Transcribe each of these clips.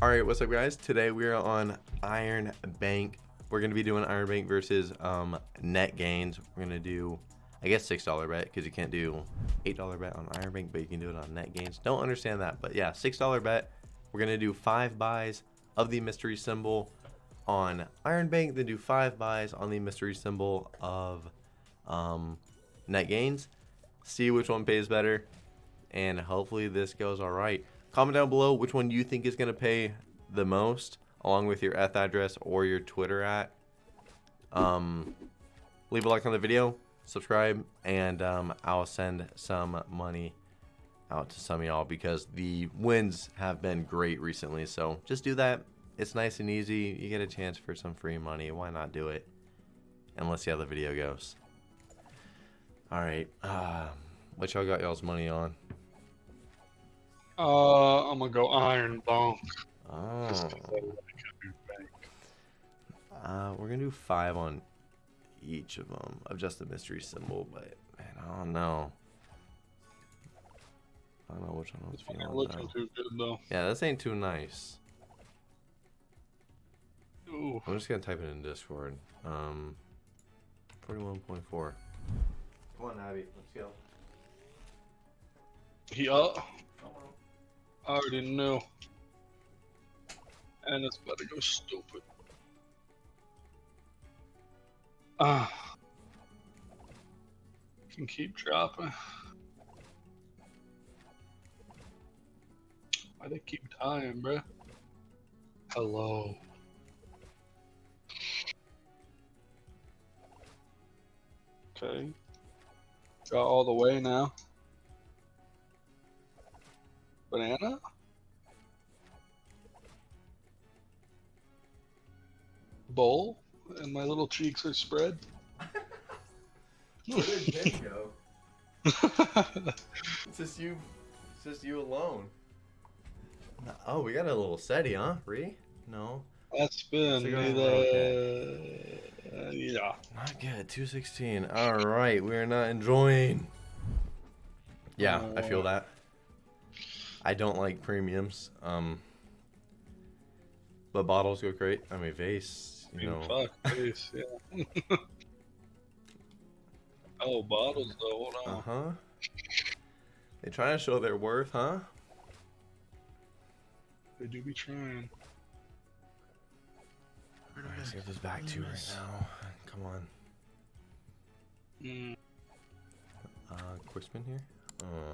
All right, what's up, guys? Today we are on Iron Bank. We're gonna be doing Iron Bank versus um, net gains. We're gonna do, I guess, six dollar bet because you can't do eight dollar bet on Iron Bank, but you can do it on net gains. Don't understand that, but yeah, six dollar bet. We're gonna do five buys of the mystery symbol on Iron Bank, then do five buys on the mystery symbol of um, net gains. See which one pays better, and hopefully this goes all right. Comment down below which one you think is going to pay the most, along with your ETH address or your Twitter at. Um, leave a like on the video, subscribe, and um, I'll send some money out to some of y'all because the wins have been great recently. So just do that. It's nice and easy. You get a chance for some free money. Why not do it? And let's see how the video goes. All right. Uh, what y'all got y'all's money on? Uh, I'm gonna go Iron Bank. Oh. Uh, we're gonna do five on each of them of just a mystery symbol, but man, I don't know. I don't know which one I was feeling. looking too good though. Yeah, this ain't too nice. Ooh, I'm just gonna type it in Discord. Um, 41.4. Come on, Abby, let's go. he uh, I already knew. And it's about to go stupid. Ah. Can keep dropping. Why they keep dying, bruh? Hello. Okay. Got all the way now. Banana? Bowl? And my little cheeks are spread? Where did go? It's just you. It's just you alone. Oh, we got a little SETI, huh? Re? No. That's been the... uh, yeah. Not good. 216. All right, we are not enjoying. Yeah, I feel Uh, that. I don't like premiums. Um, but bottles go great. I mean, vase. I You mean, know. fuck this, yeah. oh, bottles though, hold on. Uh huh. They trying to show their worth, huh? They do be trying. Alright, let's get this back to right now. Come on. Mm, Uh, quick spin here. Uh,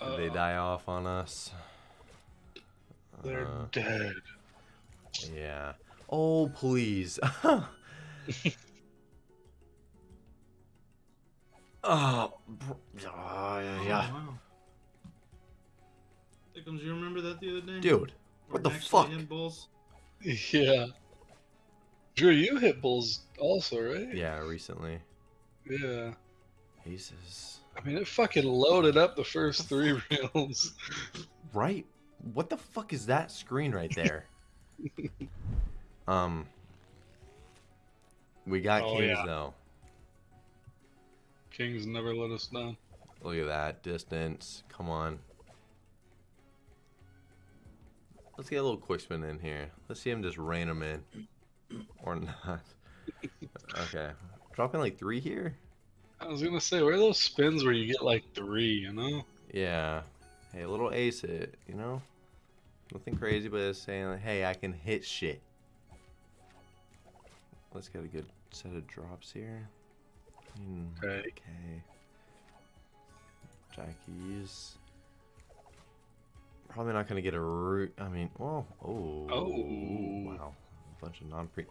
did they die off on us? They're Uh, dead. Yeah. Oh, please. oh, br- oh, yeah, yeah. Oh, wow. Dickums, you remember that the other day? Dude, what Where the fuck? Bulls? Yeah. Drew, you hit bulls also, right? Yeah, recently. Yeah. Jesus. I mean, it fucking loaded up the first three reels. Right? What the fuck is that screen right there? um. We got Oh, Kings yeah. though. Kings never let us down. Look at that distance. Come on. Let's get a little quick spin in here. Let's see him just rain them in. Or not. Okay. Dropping like three here? I was gonna say, where are those spins where you get like three, you know? Yeah. Hey, a little ace hit, you know? Nothing crazy, but it's saying, like, hey, I can hit shit. Let's get a good set of drops here. Hmm, Okay. Okay. Jackies. Probably not gonna get a root. I mean, well, oh, Oh. wow, a bunch of non-pre.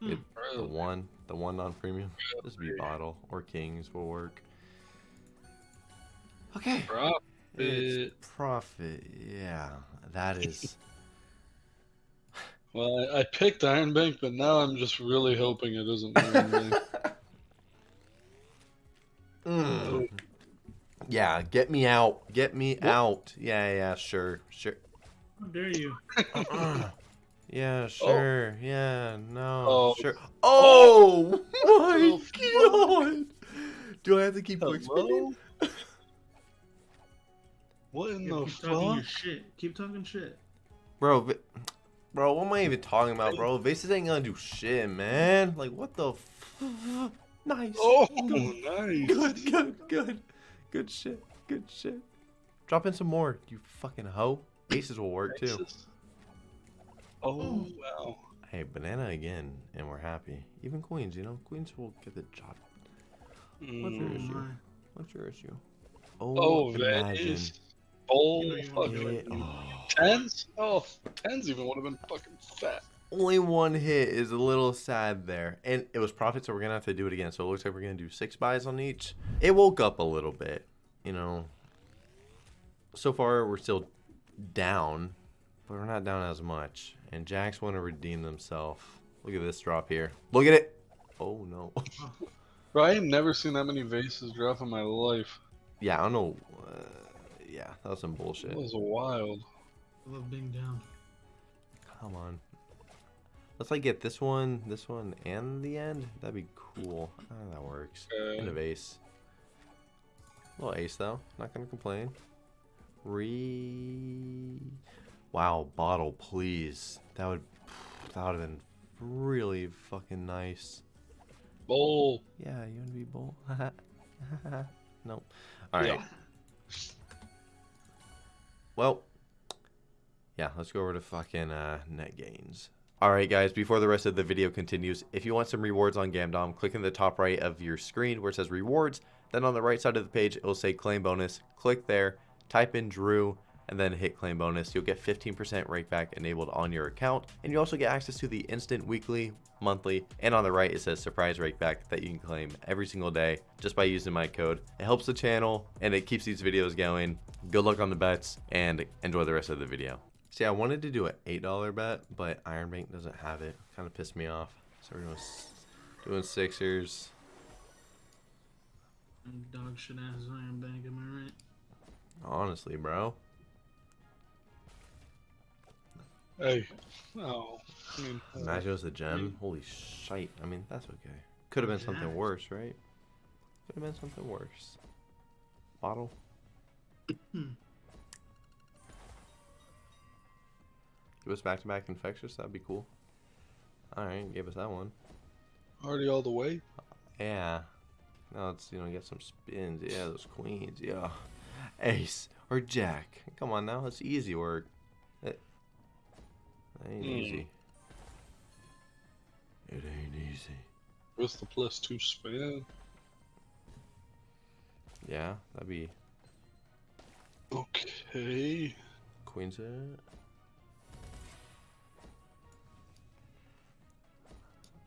Hmm. Good. The one, the one non-premium. This be Really? bottle or kings will work. Okay. Profit. It's profit. Yeah, that is. Well, I, I picked Iron Bank, but now I'm just really hoping it isn't Iron Bank. Mm. Yeah, get me out. Get me out. Yeah, yeah, sure, sure. How dare you? Yeah, oh. sure. Yeah, no, Oh. sure. Oh, Oh, my god! Do I have to keep quick Hello? spinning? What in Yeah, the keep talking your fuck? shit. Keep talking shit. Bro, Vi- bro, what am I even talking about, bro? Vases ain't gonna do shit, man. Like, what the f- Nice. Oh, Good, nice. good, good, good. Good shit, good shit. Drop in some more, you fucking hoe. Vases will work too. Aces. Oh, wow. Hey, banana again, and we're happy. Even queens, you know? Queens will get the job. What's your Mm. issue? What's your issue? Oh, imagine. Venice. Bowl. You know you want fucking oh. tens? Oh, tens even would have been fucking fat. Only one hit is a little sad there. And it was profit, so we're going to have to do it again. So it looks like we're going to do six buys on each. It woke up a little bit, you know. So far, we're still down, but we're not down as much. And Jacks want to redeem themselves. Look at this drop here. Look at it. Oh, no. Bro, I ain't never seen that many vases drop in my life. yeah, I don't know. Uh, yeah, that was some bullshit. It was wild. I love being down. Come on. Let's like get this one, this one, and the end. That'd be cool. Ah, that works. End of Okay. ace. Little ace though. Not gonna complain. Re. Wow, bottle, please. That would. That would have been really fucking nice. Bowl. Yeah, you wanna be bowl? nope. All right. Yeah. Well, yeah, let's go over to fucking uh, net gains. All right, guys, before the rest of the video continues, if you want some rewards on Gamdom, click in the top right of your screen where it says rewards. Then on the right side of the page, it will say claim bonus. Click there, type in Drew, and then hit claim bonus. You'll get 15% rakeback enabled on your account. And you also get access to the instant weekly, monthly, and on the right, it says surprise rakeback that you can claim every single day just by using my code. It helps the channel and it keeps these videos going. Good luck on the bets and enjoy the rest of the video. See, I wanted to do an $8 bet, but Iron Bank doesn't have it. Kind of pissed me off. So we're doing, doing Sixers. Dog shit ass Iron Bank, am I right? Honestly, bro. Hey. Oh. I mean, uh, Imagine it was a gem. Holy shite. I mean, that's okay. Could have been something worse, right? Could have been something worse. Bottle. Give us back to back infectious. That'd be cool. Alright, gave us that one. already all the way. Yeah. Now let's, you know, get some spins. Yeah, those queens. Yeah. Ace or Jack. Come on now. It's easy work. It ain't Hmm. easy. It ain't easy. With the plus two spin. Yeah, that'd be Okay. Queen's it.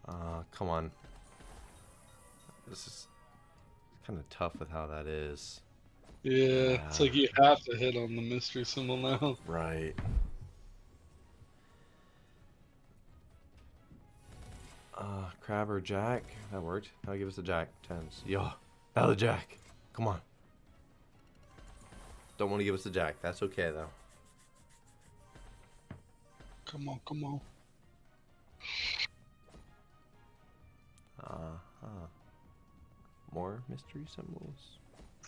Uh, come on. This is kind of tough with how that is. Yeah, it's like Ah. you have to hit on the mystery symbol now. Right. Uh, crab or jack? That worked. Now give us the jack. Tens. Yo. Now the jack. Come on. Don't want to give us the jack. That's okay, though. Come on, come on. Uh huh. More mystery symbols.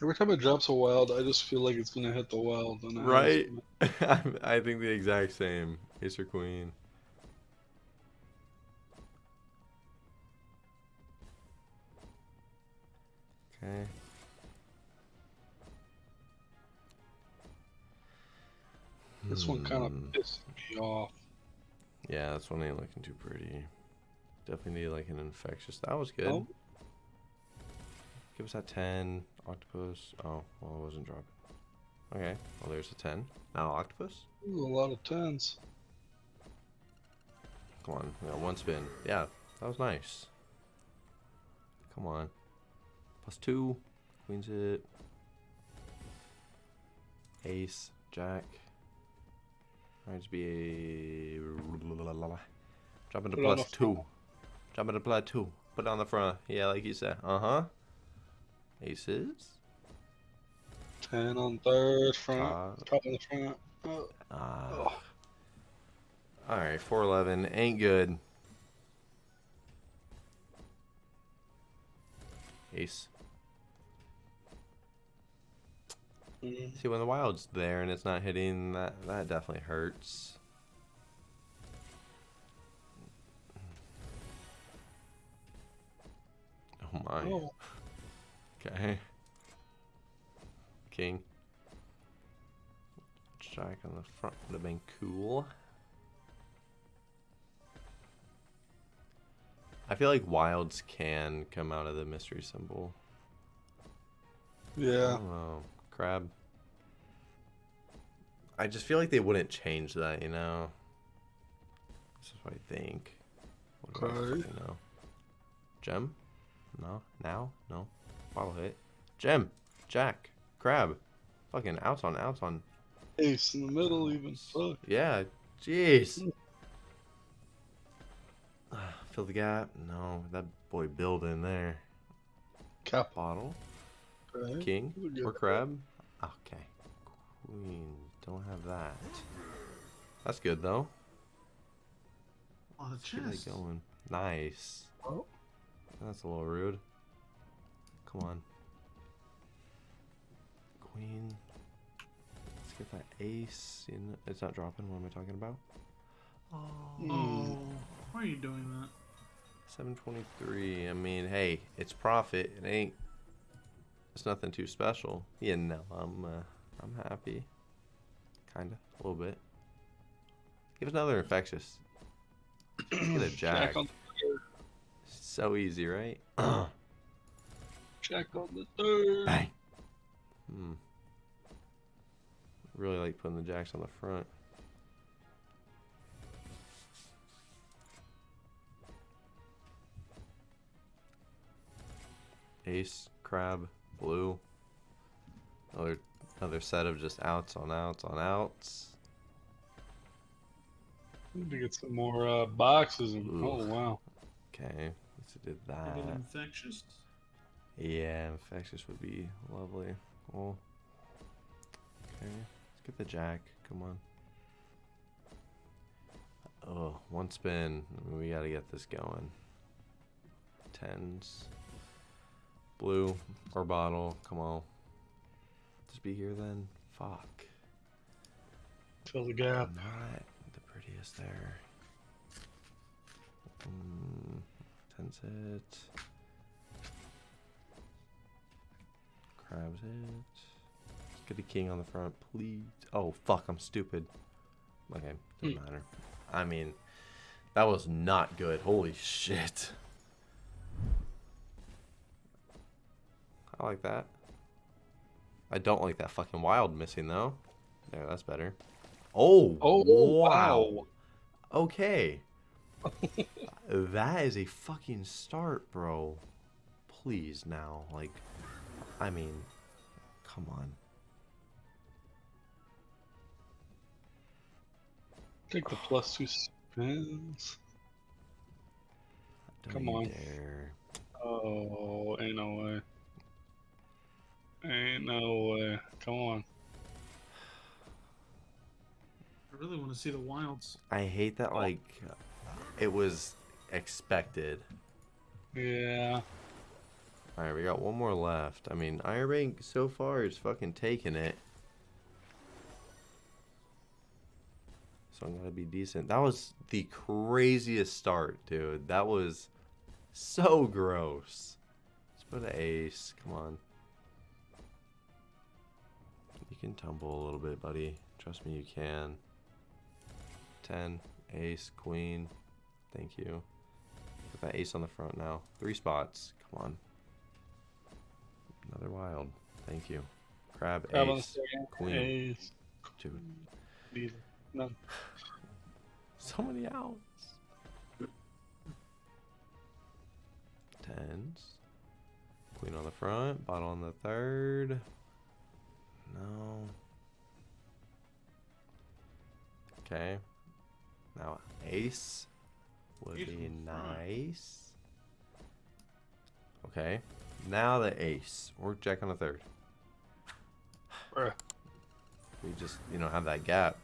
Every time it drops a wild, I just feel like it's gonna hit the wild. And Right? I think the exact same. Ace or queen. Okay. This one kind of Hmm. pissed me off. Yeah, this one ain't looking too pretty. Definitely need like an infectious. That was good. Oh. Give us that 10. Octopus. Oh, well, it wasn't dropping. Okay, well, there's a 10. Now octopus? Ooh, a lot of tens. Come on, we got one spin. Yeah, that was nice. Come on. Plus two. Queen's it. Ace. Jack. Might just be a. Drop into Put it on plus the two. front. Drop into plus two. Put it on the front. Yeah, like you said. Uh huh. Aces. Ten on third, front, Top. top on the front. Oh, oh. Alright, 411. Ain't good. Ace. Mm-hmm. See, when the wild's there and it's not hitting, that, that definitely hurts. Oh my. Oh. Okay. King. Jack on the front would have been cool. I feel like wilds can come out of the mystery symbol. Yeah. Oh, crab. I just feel like they wouldn't change that, you know. This is what I think. What do I Okay. fucking know? Gem? No. Now? No. Bottle hit. Gem. Jack. Crab. Fucking outs on outs on. Ace in the middle, even. Fuck. Yeah. Jeez. Fill the gap. No. That boy build in there. Cap. Bottle. Okay. King or that. crab? Okay. Queen. Don't have that. That's good though. Oh, the Let's keep chest. going. Nice. Oh. That's a little rude. Come on. Queen. Let's get that ace. In. It's not dropping. What am I talking about? Oh. Oh, why are you doing that? 723. I mean, hey, it's profit. It ain't. It's nothing too special. Yeah, no, I'm. Uh, I'm happy. Kinda, a little bit. Give us another infectious. Get a jack. Jack on So easy, right? Jack on the third. Bang. Hmm. Really like putting the jacks on the front. Ace, crab, blue. Another another set of just outs on outs on outs. Need to get some more uh, boxes. And, Ooh. oh wow. Okay, let's did that. get infectious. Yeah, infectious would be lovely. Cool. Okay, let's get the jack. Come on. Oh, one spin. We gotta get this going. Tens. Blue or bottle. Come on. Just be here then. Fuck. Fill the gap. Not the prettiest there. Mm, tens it. Crabs it. Let's get a king on the front, please. Oh, fuck, I'm stupid. Okay, doesn't matter. I mean, that was not good. Holy shit. I like that. I don't like that fucking wild missing, though. There, that's better. Oh, Oh wow. Okay. that is a fucking start, bro. Please now. Like, I mean, come on. Take the plus two spins. Don't Come on. Dare. Oh, ain't no way. Ain't no way. Come on. I really want to see the wilds. I hate that, like, it was expected. Yeah. Alright, we got one more left. I mean, Iron Bank so far is fucking taking it. So I'm gonna be decent. That was the craziest start, dude. That was so gross. Let's put an ace. Come on. Can tumble a little bit, buddy. Trust me, you can. 10, ace, queen. Thank you. Put that ace on the front now. Three spots. Come on. Another wild. Thank you. Crab, Grab ace, queen. Ace. Dude, Neither. None. so many outs. Tens. Queen on the front, bottle on the third. No. Okay. Now ace would be on the front. nice. Okay. Now the ace. Or jack on the third. Bruh. We just, you know, have that gap.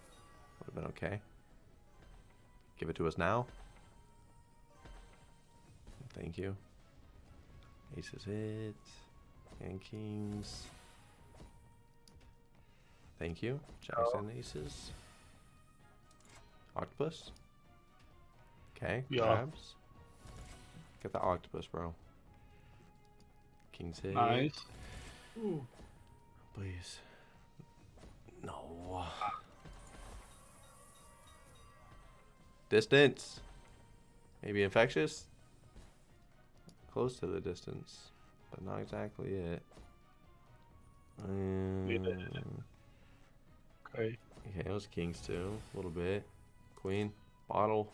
Would have been okay. Give it to us now. Thank you. Ace is it. And kings. Thank you. Jacks and aces. Octopus. Okay. Yeah. Crabs. Get the octopus, bro. King's six. Nice. Ooh. Please. No. Distance. Maybe infectious. Close to the distance, but not exactly it. Um, Okay. okay, it was kings too, a little bit. Queen, bottle.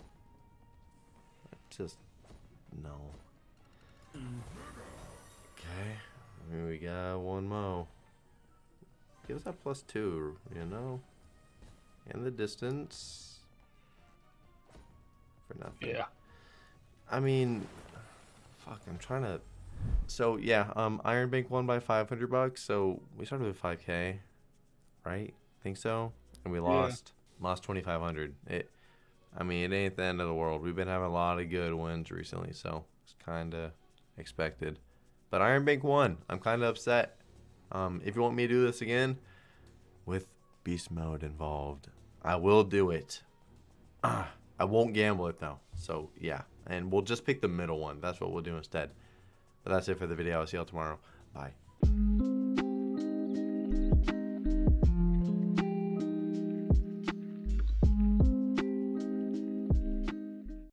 Just no. Okay, mean, we got one mo. Give us that plus two, you know? And the distance. For nothing. Yeah. I mean, fuck, I'm trying to. So, yeah, um, Iron Bank won by 500 bucks, so we started with 5k, right? Think so? And we Yeah. lost. Lost 2500. It. I mean, it ain't the end of the world. We've been having a lot of good wins recently, so it's kind of expected. But Iron Bank won. I'm kind of upset. Um, if you want me to do this again, with beast mode involved, I will do it. Ah, I won't gamble it though. So yeah, and we'll just pick the middle one. That's what we'll do instead. But that's it for the video. I'll see y'all tomorrow. Bye.